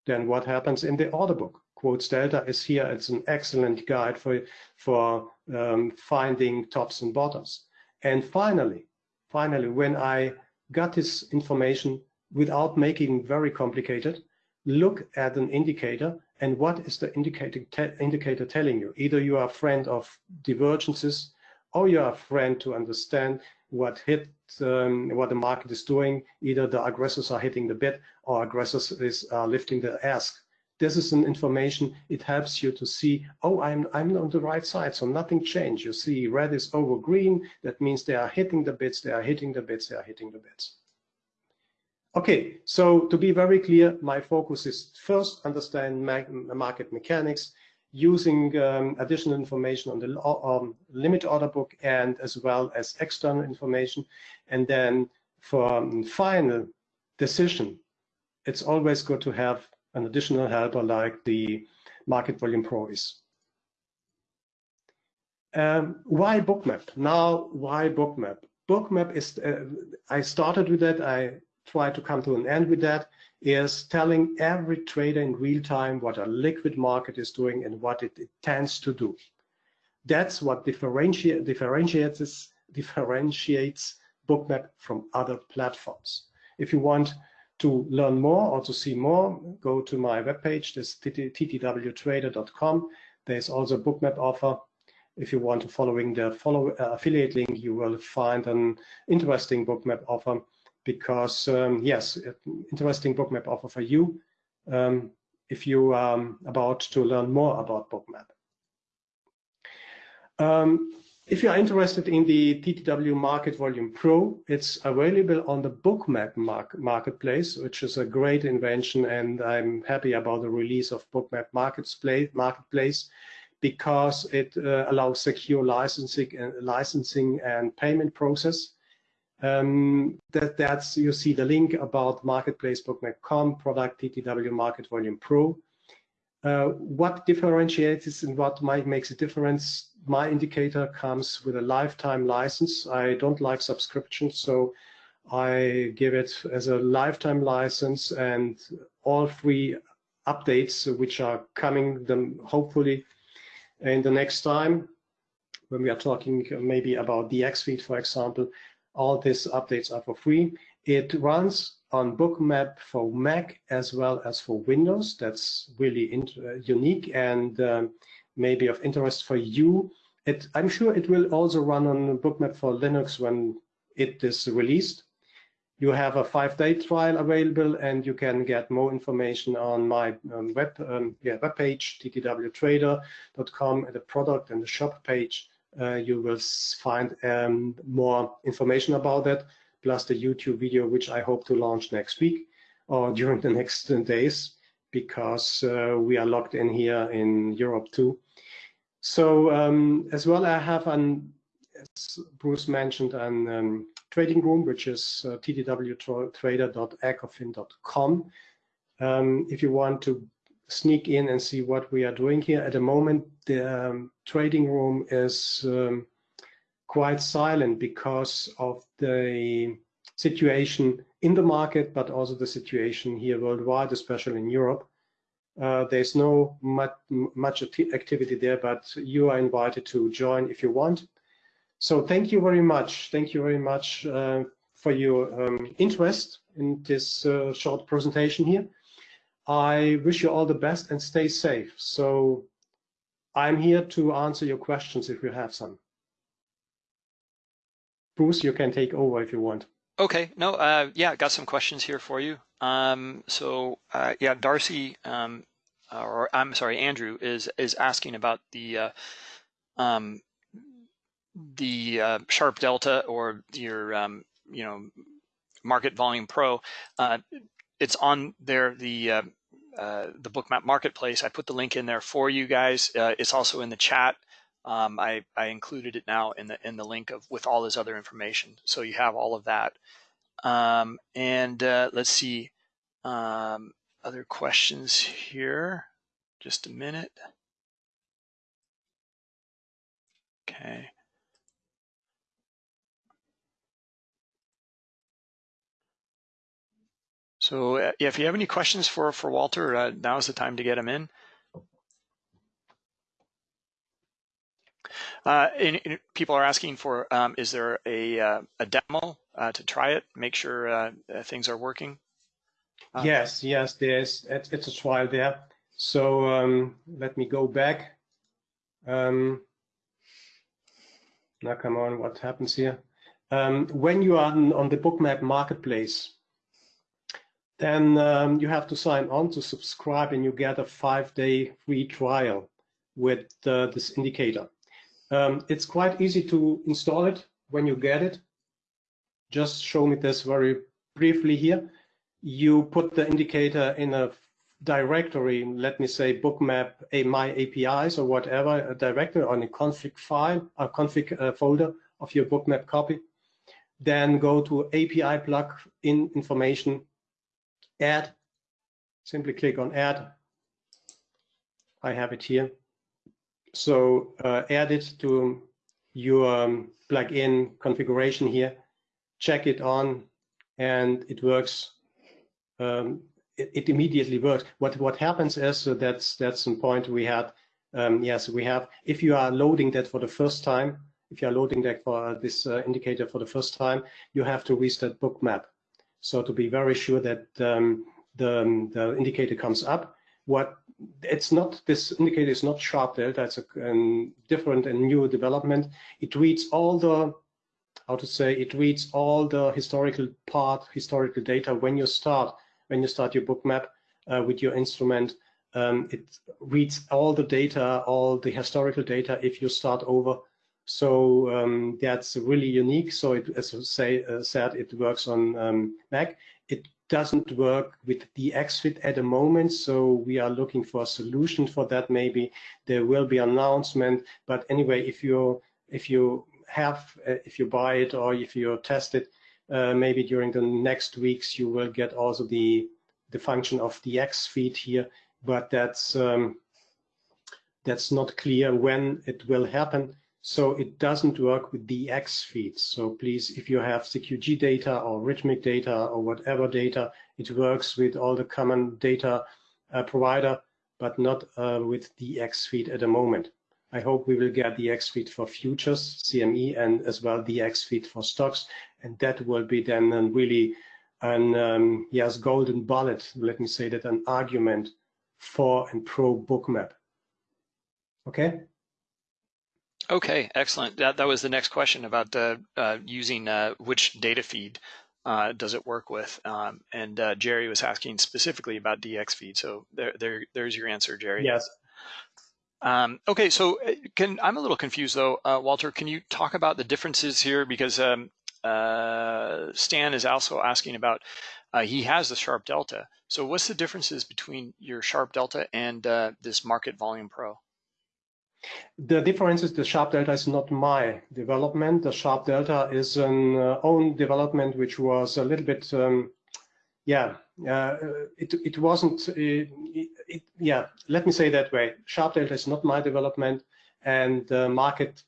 Then what happens in the order book. Quotes delta is here. It's an excellent guide for for um, finding tops and bottoms. And finally, finally, when I got this information without making very complicated, look at an indicator and what is the indicator, te indicator telling you? Either you are a friend of divergences or you are a friend to understand what hit um, what the market is doing. Either the aggressors are hitting the bid or aggressors is uh, lifting the ask. This is an information. It helps you to see, oh, I'm I'm on the right side, so nothing changed. You see, red is over green. That means they are hitting the bids. They are hitting the bids. They are hitting the bids. Okay, so to be very clear, my focus is first understand market mechanics, using um, additional information on the um, limit order book and as well as external information. And then for um, final decision, it's always good to have an additional helper like the Market Volume Pro is. Um, why Bookmap? Now, why Bookmap? Bookmap is, uh, I started with that, I try to come to an end with that, is telling every trader in real time what a liquid market is doing and what it, tends to do. That's what differentiate, differentiates, differentiates Bookmap from other platforms. If you want to learn more or to see more, go to my webpage, this ttwtrader.com. There's also a bookmap offer. If you want to following the follow uh, affiliate link, you will find an interesting bookmap offer because um, yes, interesting bookmap offer for you um, if you are um, about to learn more about bookmap. Um, if you are interested in the TTW Market Volume Pro, it's available on the Bookmap marketplace, which is a great invention, and I'm happy about the release of Bookmap marketplace because it uh, allows secure licensing and licensing and payment process. Um, that that's you see the link about marketplace bookmap.com product TTW Market Volume Pro. Uh, what differentiates and what might makes a difference? My indicator comes with a lifetime license. I don't like subscriptions, so I give it as a lifetime license and all free updates which are coming them hopefully in the next time when we are talking maybe about the X feed, for example, all these updates are for free. It runs on Bookmap for Mac as well as for Windows. That's really uh, unique and um, maybe of interest for you. It, I'm sure it will also run on Bookmap for Linux when it is released. You have a five-day trial available, and you can get more information on my um, web um, yeah, ttwtrader.com, the product and the shop page. Uh, you will find um, more information about that plus the YouTube video, which I hope to launch next week or during the next days, because uh, we are locked in here in Europe too. So um, as well, I have an, as Bruce mentioned, an um, trading room, which is uh, ttwtrader.ecofin.com. Um, if you want to sneak in and see what we are doing here, at the moment, the um, trading room is um, quite silent because of the situation in the market, but also the situation here worldwide, especially in Europe. Uh, there's no much, much activity there, but you are invited to join if you want. So thank you very much. Thank you very much uh, for your um, interest in this uh, short presentation here. I wish you all the best and stay safe. So I'm here to answer your questions if you have some. Bruce, you can take over if you want. Okay, no, uh, yeah, got some questions here for you. Um, so uh, yeah, Darcy, um, or I'm sorry, Andrew is is asking about the uh, um, the uh, Sharp Delta or your um, you know Market Volume Pro. Uh, it's on there the uh, the Bookmap Marketplace. I put the link in there for you guys. Uh, it's also in the chat. Um, I, I included it now in the in the link of with all this other information, so you have all of that. Um, and uh, let's see um, other questions here. Just a minute. Okay. So uh, yeah, if you have any questions for for Walter, uh, now is the time to get them in. Uh, and, and people are asking for, um, is there a, uh, a demo uh, to try it, make sure uh, things are working? Uh, yes, yes, there's, it's, it's, a trial there. So um, let me go back. Um, now come on, what happens here? Um, when you are on the Bookmap marketplace, then um, you have to sign on to subscribe and you get a five day free trial with uh, this indicator. Um, it's quite easy to install it when you get it. Just show me this very briefly here. You put the indicator in a directory, let me say bookmap a my APIs or whatever, a directory on a config file, a config uh, folder of your bookmap copy. Then go to API plug in information, add, simply click on add. I have it here. So uh, add it to your um, plugin configuration here, check it on, and it works. Um, it, it, immediately works. What what happens is so that's that's some point we had. Um, yes, we have. If you are loading that for the first time, if you are loading that for this uh, indicator for the first time, you have to restart Bookmap. So to be very sure that um, the um, the indicator comes up, what it's not this indicator is not sharp delta it's a different and new development. It reads all the how to say it reads all the historical part historical data. When you start when you start your bookmap uh, with your instrument um, it reads all the data all the historical data. If you start over so um, that's really unique so it as I say uh, said it works on um, mac it doesn't work with the X feed at the moment, so we are looking for a solution for that. Maybe there will be an announcement, but anyway, if you if you have uh, if you buy it or if you test it, uh, maybe during the next weeks you will get also the the function of the X feed here, but that's um, that's not clear when it will happen. So it doesn't work with the X feeds. So please, if you have CQG data or Rithmic data or whatever data, it works with all the common data uh, provider, but not uh, with the X feed at the moment. I hope we will get the X feed for futures, CME, and as well the X feed for stocks. And that will be then really an, um, yes, golden bullet, let me say that, an argument for and pro bookmap. Okay? Okay, excellent. That, that was the next question about uh, uh, using uh, which data feed uh, does it work with? Um, and uh, Jerry was asking specifically about DX feed. So there, there, there's your answer, Jerry. Yes. Um, okay, so uh, can I'm a little confused though, Walter. Can you talk about the differences here because um, Stan is also asking about he has the Sharp Delta. So what's the differences between your Sharp Delta and this Market Volume Pro? The difference is the Sharp Delta is not my development. The Sharp Delta is an uh, own development which was a little bit, um, yeah, uh, it, it wasn't, it, uh, it, yeah, let me say that way. Sharp Delta is not my development and uh, Market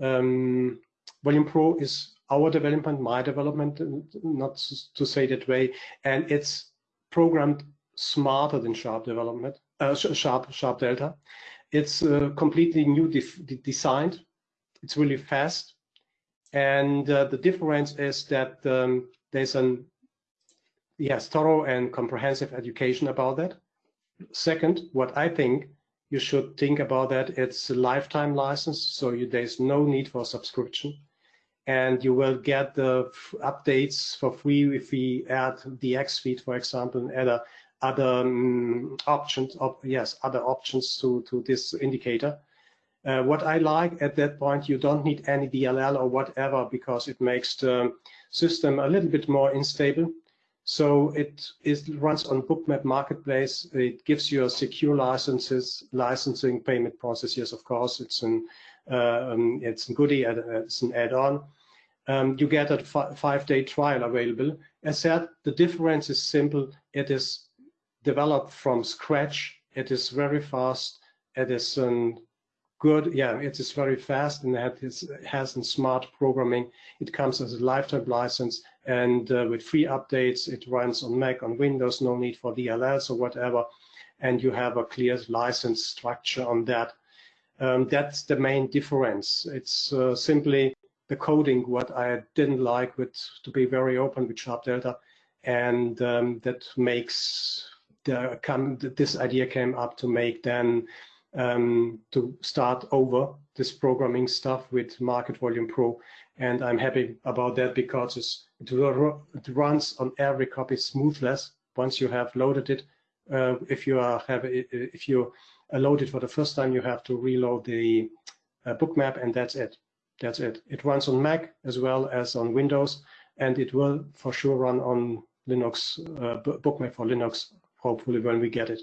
um, Volume Pro is our development, my development, not to say that way. And it's programmed smarter than Sharp development, uh, Sharp, Sharp Delta. It's uh, completely new designed. It's really fast. And uh, the difference is that um, there's an yes, thorough and comprehensive education about that. Second, what I think you should think about that, it's a lifetime license, so you, there's no need for subscription. and you will get the updates for free if we add the X feed, for example, and other other um, options. Yes, other options to to this indicator. Uh, what I like at that point, you don't need any DLL or whatever because it makes the system a little bit more unstable. So it is runs on Bookmap Marketplace. It gives you a secure licenses, licensing payment process. Yes, of course, it's an uh, um, it's a goodie, it's an add-on. Um, you get a five-day trial available. As said, the difference is simple. It is developed from scratch. It is very fast. It is good. Yeah, it is very fast and it has, has smart programming. It comes as a lifetime license and uh, with free updates, it runs on Mac, on Windows, no need for DLLs or whatever. And you have a clear license structure on that. Um, that's the main difference. It's uh, simply the coding what I didn't like with to be very open with Sharp Delta, and um, that makes the come this idea came up to make then um, to start over this programming stuff with Market Volume Pro, and I'm happy about that because it, runs on every copy smoothless once you have loaded it. Uh, if you are have if you load it for the first time, you have to reload the uh, bookmap, and that's it. That's it. It runs on Mac as well as on Windows, and it will for sure run on Linux, uh, bookmap for Linux, hopefully when we get it.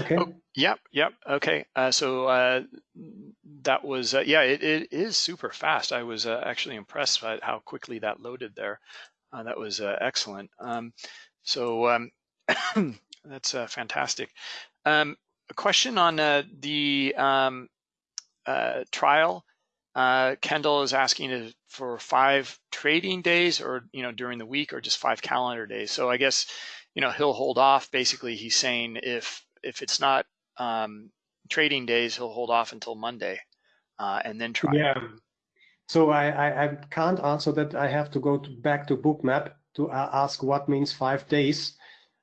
Okay. Oh, yep. Yep. Okay. Uh, so uh, that was uh, yeah. It, it is super fast. I was uh, actually impressed by how quickly that loaded there. Uh, that was uh, excellent. Um, so um, that's fantastic. Um, a question on the um, trial. Kendall is asking for five trading days, or you know, during the week, or just five calendar days. So I guess you know he'll hold off. Basically, he's saying if if it's not um, trading days, he'll hold off until Monday uh, and then try. Yeah. So I, I, I, can't answer that. I have to go to, back to Bookmap to uh, ask what means five days.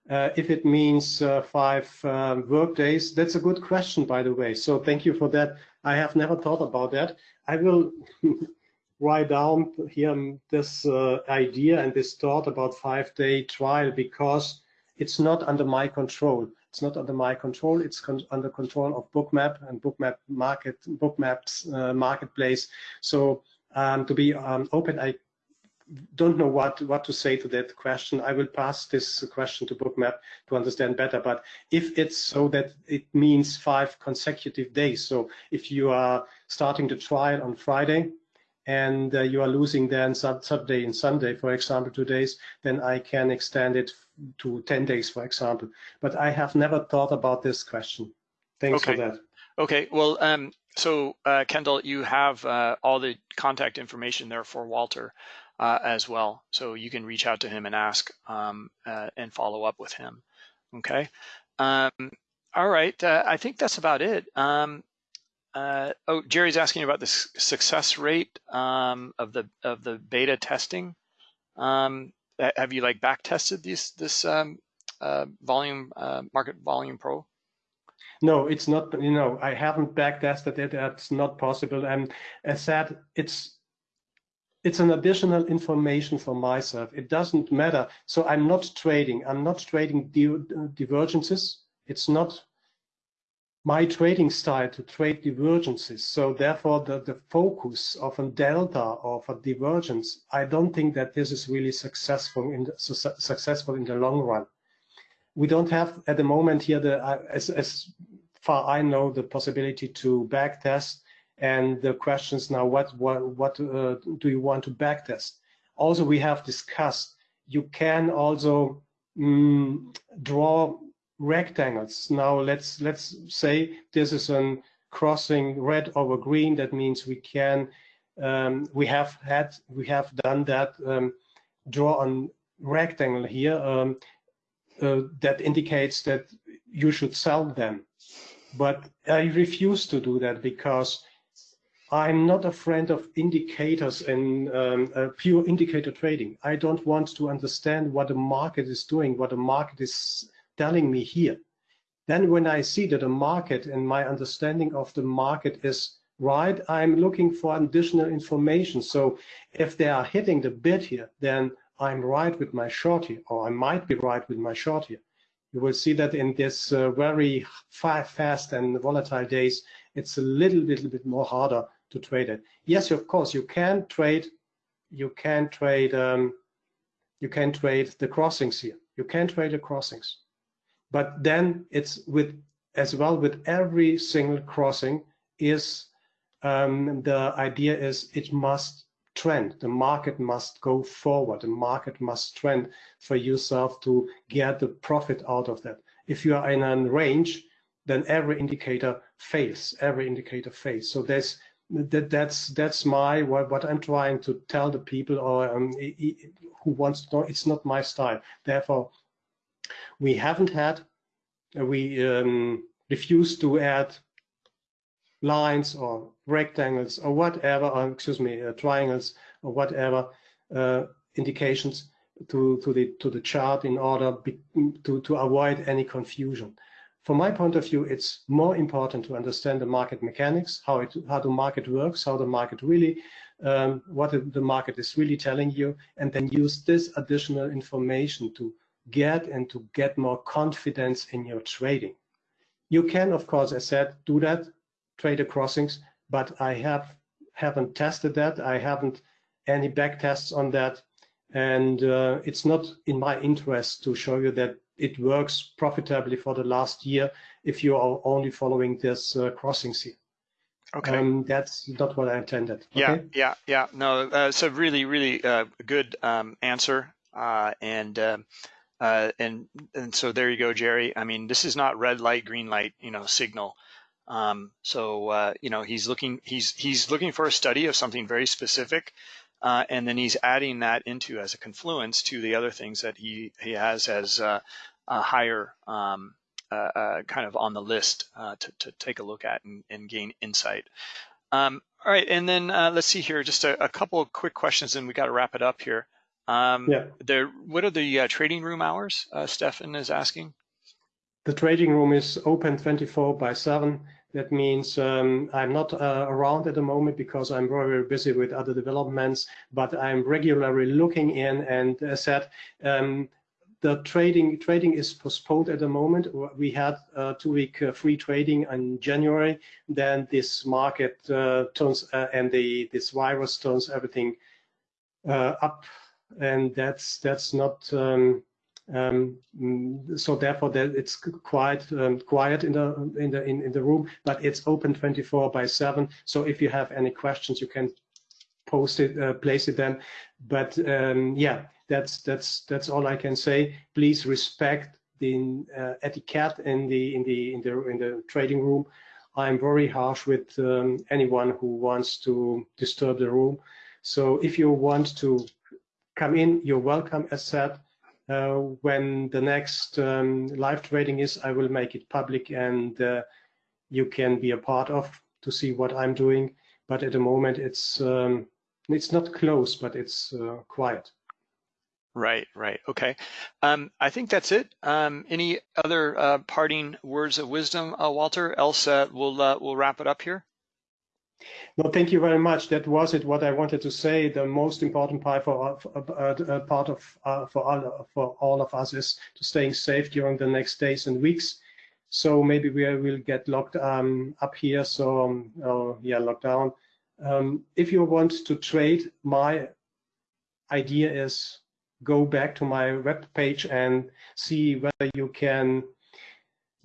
Uh, if it means uh, five um, work days, that's a good question, by the way. So thank you for that. I have never thought about that. I will write down here this uh, idea and this thought about five-day trial because it's not under my control. It's not under my control. It's con under control of Bookmap and Bookmap Market, Bookmap's uh, marketplace. So um, to be um, open, I don't know what what to say to that question. I will pass this question to Bookmap to understand better. But if it's so that it means five consecutive days, so if you are starting the trial on Friday and uh, you are losing then Saturday and Sunday, for example, two days, then I can extend it to 10 days, for example. But I have never thought about this question. Thanks okay. for that. Okay, well, um, so uh, Kendall, you have uh, all the contact information there for Walter uh, as well. So you can reach out to him and ask um, uh, and follow up with him. Okay. Um, all right, uh, I think that's about it. Um, uh, oh, Jerry's asking about the success rate um, of the of the beta testing. Um, have you like back tested this this um, uh, volume uh, market volume pro? No, it's not. You know, I haven't back tested it. That's not possible. And as said, it's it's an additional information for myself. It doesn't matter. So I'm not trading. I'm not trading divergences. It's not my trading style to trade divergences. So therefore, the, the focus of a delta or of a divergence, I don't think that this is really successful in the, su successful in the long run. We don't have at the moment here the uh, as, as far I know the possibility to backtest and the questions now what what what uh, do you want to backtest? Also, we have discussed you can also mm, draw rectangles. Now let's let's say this is a crossing red over green. That means we can um, we have had we have done that um, draw a rectangle here um, uh, that indicates that you should sell them. But I refuse to do that because I'm not a friend of indicators and um, uh, pure indicator trading. I don't want to understand what the market is doing, what the market is telling me here. Then when I see that the market and my understanding of the market is right, I'm looking for additional information. So if they are hitting the bid here, then I'm right with my short here, or I might be right with my short here. You will see that in this uh, very fast and volatile days, it's a little, little bit more harder to trade it. Yes, of course, you can trade, you can trade, um, you can trade the crossings here. You can trade the crossings, but then it's with as well with every single crossing is um, the idea is it must trend. The market must go forward. The market must trend for yourself to get the profit out of that. If you are in a range, then every indicator fails. Every indicator fails. So there's that that's that's my what, what I'm trying to tell the people or um, who wants to know. It's not my style. Therefore, we haven't had we um, refuse to add lines or rectangles or whatever, or excuse me, uh, triangles or whatever uh, indications to to the to the chart in order be, to to avoid any confusion. From my point of view, it's more important to understand the market mechanics, how it how the market works, how the market really um, what the market is really telling you, and then use this additional information to get and to get more confidence in your trading. You can, of course, as said, do that, trade the crossings, but I have haven't tested that. I haven't any back tests on that, and uh, it's not in my interest to show you that it works profitably for the last year if you are only following this uh, crossings here. Okay. Um, that's not what I intended. Yeah, okay? yeah, yeah. No, uh, it's a really, really uh, good um, answer. Uh, and um, uh, and and so there you go, Jerry. I mean, this is not red light, green light, you know, signal. Um, so uh, you know, he's looking he's he's looking for a study of something very specific, uh, and then he's adding that into as a confluence to the other things that he he has as uh, a higher um, uh, uh, kind of on the list to to take a look at and, and gain insight. Um, all right, and then let's see here, just a, a couple quick questions, and we got to wrap it up here. Um, yeah. There, what are the uh, trading room hours? Uh, Stefan is asking. The trading room is open 24 by 7. That means um, I'm not uh, around at the moment because I'm very, very busy with other developments, but I'm regularly looking in and as said, um, the trading trading is postponed at the moment. We had uh, two-week uh, free trading in January. Then this market uh, turns uh, and the this virus turns everything up and that's that's not um, um, so therefore that it's quite um, quiet in the in the in, in the room but it's open 24 by 7 so if you have any questions you can post it uh, place it then. But um, yeah that's that's that's all I can say. Please respect the uh, etiquette in the in the in the in the trading room. I'm very harsh with um, anyone who wants to disturb the room. So if you want to come in, you're welcome, as said. Uh, when the next um, live trading is, I will make it public and uh, you can be a part of to see what I'm doing. But at the moment, it's um, it's not close, but it's uh, quiet. Right, right. Okay. Um, I think that's it. Um, any other uh, parting words of wisdom, uh, Walter? Else uh, we'll we'll wrap it up here. No, thank you very much. That was it. What I wanted to say. The most important part for uh, uh, part of uh, for all for all of us is to staying safe during the next days and weeks. So maybe we will get locked um, up here. So um, uh, yeah, lockdown. Um, if you want to trade, my idea is go back to my web page and see whether you can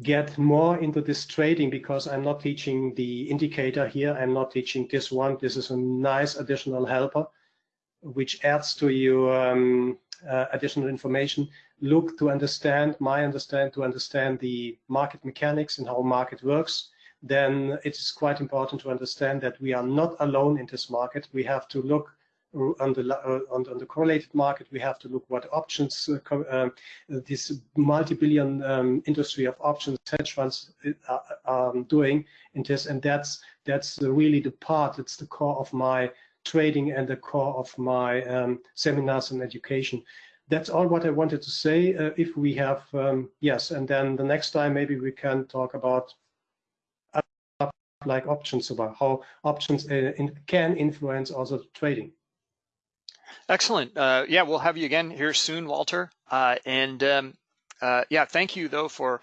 get more into this trading because I'm not teaching the indicator here. I'm not teaching this one. This is a nice additional helper which adds to your um, uh, additional information. Look to understand, my understand, to understand the market mechanics and how market works. Then it is quite important to understand that we are not alone in this market. We have to look on the uh, on, on, the correlated market, we have to look what options uh, uh, this multi-billion um, industry of options hedge funds are, um, doing in this, and that's that's really the part. It's the core of my trading and the core of my um, seminars and education. That's all what I wanted to say. Uh, if we have um, yes, and then the next time maybe we can talk about like options about how options uh, in, can influence also trading. Excellent. Uh, yeah, we'll have you again here soon, Walter. Uh, and um, uh, yeah, thank you though for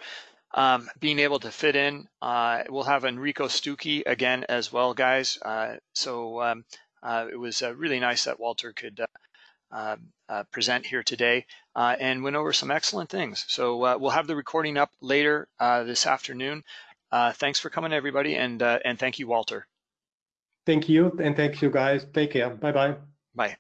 um, being able to fit in. Uh, we'll have Enrico Stucchi again as well, guys. Uh, so um, uh, it was really nice that Walter could um, present here today and went over some excellent things. So we'll have the recording up later this afternoon. thanks for coming, everybody, and and thank you, Walter. Thank you, and thank you, guys. Take care. Bye-bye. Bye.